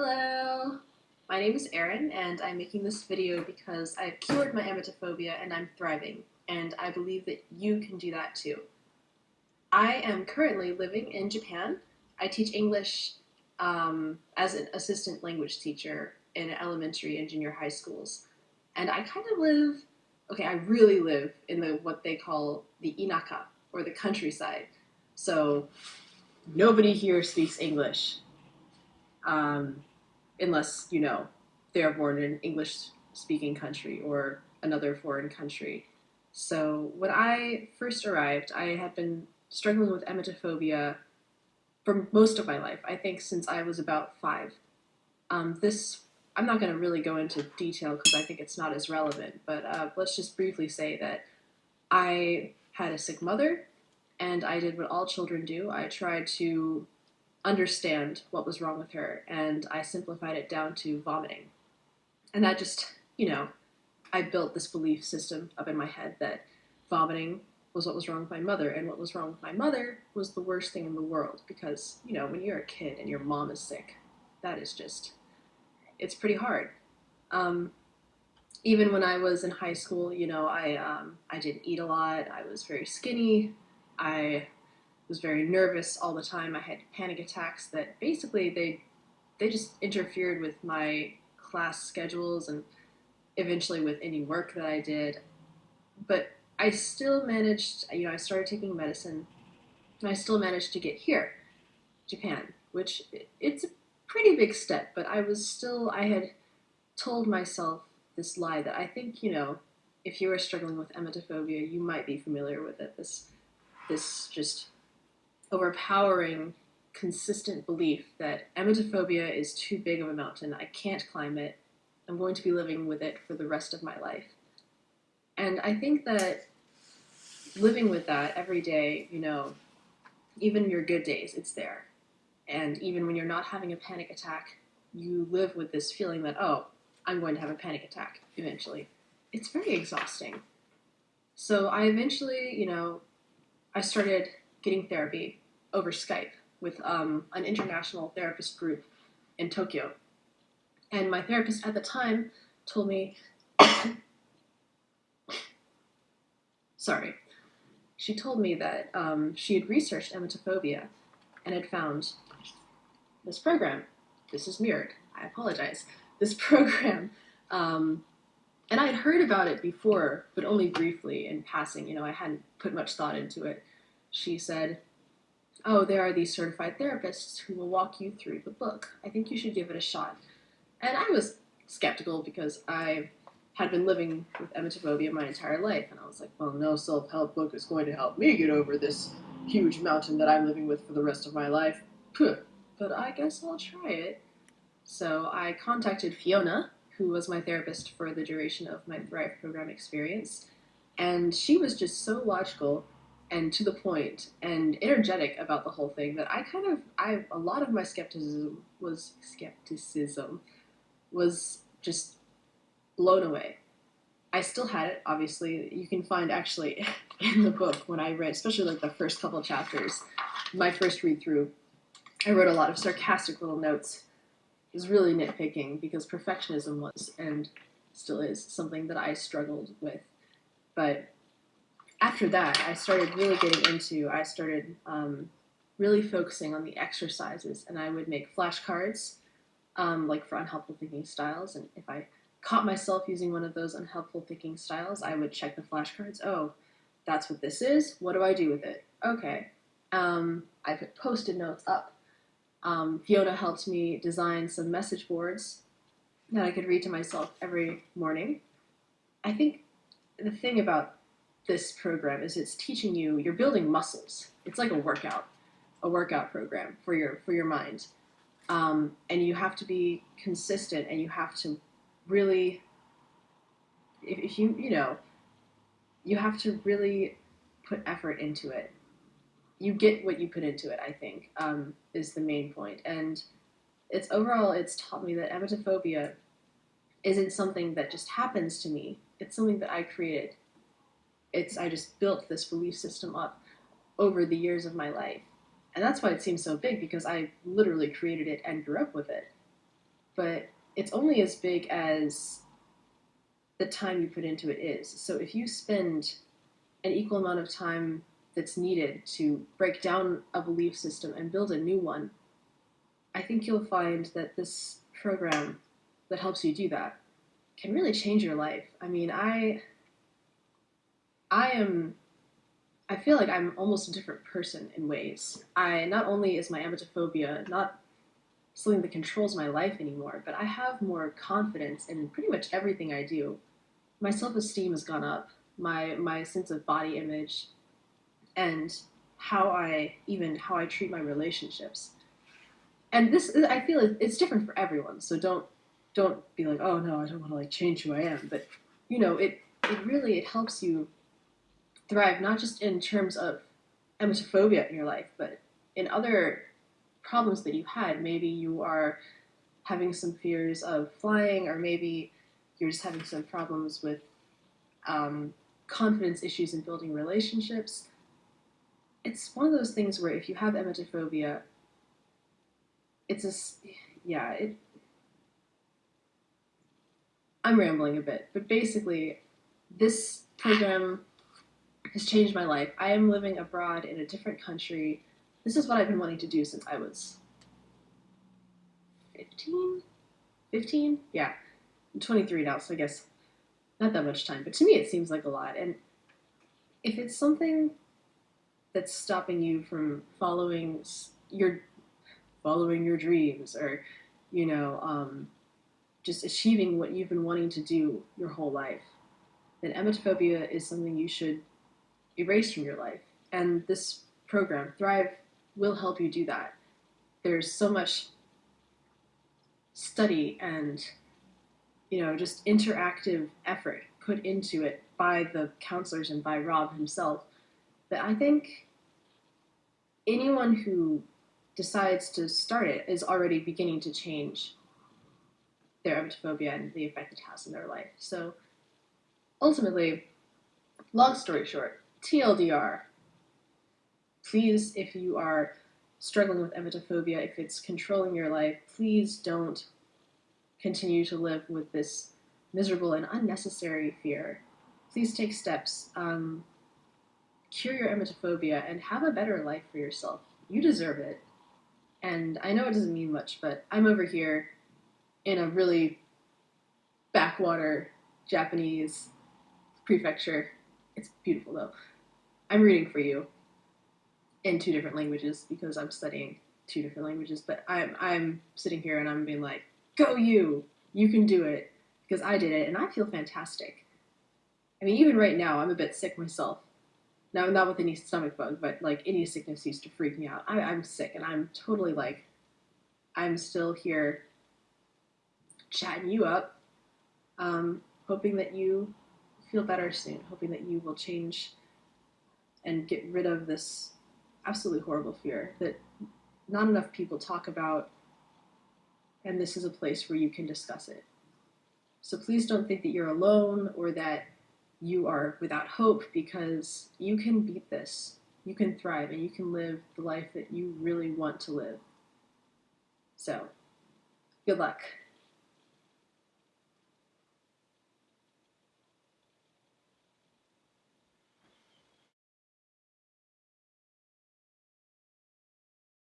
Hello! My name is Erin, and I'm making this video because I've cured my emetophobia and I'm thriving, and I believe that you can do that too. I am currently living in Japan. I teach English um, as an assistant language teacher in elementary and junior high schools. And I kind of live, okay, I really live in the what they call the inaka, or the countryside. So nobody here speaks English. Um, unless, you know, they are born in an English speaking country or another foreign country. So when I first arrived, I had been struggling with emetophobia for most of my life, I think since I was about five. Um, this, I'm not going to really go into detail because I think it's not as relevant, but uh, let's just briefly say that I had a sick mother and I did what all children do. I tried to understand what was wrong with her and I simplified it down to vomiting. And that just, you know, I built this belief system up in my head that vomiting was what was wrong with my mother, and what was wrong with my mother was the worst thing in the world because, you know, when you're a kid and your mom is sick, that is just, it's pretty hard. Um, even when I was in high school, you know, I, um, I didn't eat a lot, I was very skinny, I was very nervous all the time, I had panic attacks that basically they, they just interfered with my class schedules and eventually with any work that I did. But I still managed, you know, I started taking medicine, and I still managed to get here, Japan, which it's a pretty big step, but I was still, I had told myself this lie that I think, you know, if you are struggling with emetophobia, you might be familiar with it. This, this just overpowering, consistent belief that emetophobia is too big of a mountain. I can't climb it. I'm going to be living with it for the rest of my life. And I think that living with that every day, you know, even your good days, it's there. And even when you're not having a panic attack, you live with this feeling that, oh, I'm going to have a panic attack eventually. It's very exhausting. So I eventually, you know, I started getting therapy over Skype with um, an international therapist group in Tokyo. And my therapist at the time told me sorry, she told me that um, she had researched emetophobia and had found this program. This is mirrored. I apologize. This program, um, and I had heard about it before, but only briefly in passing. You know, I hadn't put much thought into it. She said, "Oh, there are these certified therapists who will walk you through the book. I think you should give it a shot." And I was skeptical because I had been living with emetophobia my entire life, and I was like, well, no self-help book is going to help me get over this huge mountain that I'm living with for the rest of my life. But I guess I'll try it. So I contacted Fiona, who was my therapist for the duration of my Thrive program experience, and she was just so logical and to the point and energetic about the whole thing that I kind of I a lot of my skepticism was skepticism was just blown away. I still had it, obviously. You can find actually in the book when I read, especially like the first couple chapters, my first read through, I wrote a lot of sarcastic little notes. It was really nitpicking because perfectionism was and still is something that I struggled with. But after that, I started really getting into, I started um, really focusing on the exercises and I would make flashcards um, like for unhelpful thinking styles. And if I caught myself using one of those unhelpful thinking styles, I would check the flashcards. Oh, that's what this is. What do I do with it? Okay. Um, I put post-it notes up. Um, Fiona helped me design some message boards that I could read to myself every morning. I think the thing about this program is it's teaching you, you're building muscles. It's like a workout, a workout program for your, for your mind. Um, and you have to be consistent and you have to really, if, if you, you know, you have to really put effort into it. You get what you put into it, I think, um, is the main point. And it's overall, it's taught me that emetophobia isn't something that just happens to me. It's something that I created. It's, I just built this belief system up over the years of my life. And that's why it seems so big because I literally created it and grew up with it. but it's only as big as the time you put into it is. So if you spend an equal amount of time that's needed to break down a belief system and build a new one, I think you'll find that this program that helps you do that can really change your life. I mean, I I am I feel like I'm almost a different person in ways. I not only is my emetophobia not something that controls my life anymore, but I have more confidence in pretty much everything I do. My self-esteem has gone up. My my sense of body image and how I even how I treat my relationships. And this I feel it's different for everyone. So don't don't be like, "Oh no, I don't want to like change who I am." But you know, it it really it helps you thrive not just in terms of emetophobia in your life, but in other problems that you had. Maybe you are having some fears of flying, or maybe you're just having some problems with um, confidence issues in building relationships. It's one of those things where if you have emetophobia, it's a yeah it. I'm rambling a bit, but basically, this program has changed my life. I am living abroad in a different country. This is what I've been wanting to do since I was 15? 15? Yeah. I'm 23 now, so I guess not that much time. But to me, it seems like a lot. And if it's something that's stopping you from following your following your dreams or you know um, just achieving what you've been wanting to do your whole life then emetophobia is something you should erased from your life. And this program, Thrive, will help you do that. There's so much study and you know just interactive effort put into it by the counselors and by Rob himself that I think anyone who decides to start it is already beginning to change their emetophobia and the effect it has in their life. So ultimately, long story short, TLDR. Please, if you are struggling with emetophobia, if it's controlling your life, please don't continue to live with this miserable and unnecessary fear. Please take steps. Um, cure your emetophobia and have a better life for yourself. You deserve it. And I know it doesn't mean much, but I'm over here in a really backwater Japanese prefecture. It's beautiful though. I'm reading for you in two different languages because I'm studying two different languages, but I'm I'm sitting here and I'm being like, "Go you! You can do it." Because I did it and I feel fantastic. I mean, even right now, I'm a bit sick myself. Now, not with any stomach bug, but like any sickness used to freak me out. I, I'm sick and I'm totally like, I'm still here chatting you up, um, hoping that you feel better soon, hoping that you will change and get rid of this absolutely horrible fear that not enough people talk about, and this is a place where you can discuss it. So please don't think that you're alone or that you are without hope because you can beat this. You can thrive and you can live the life that you really want to live. So, good luck.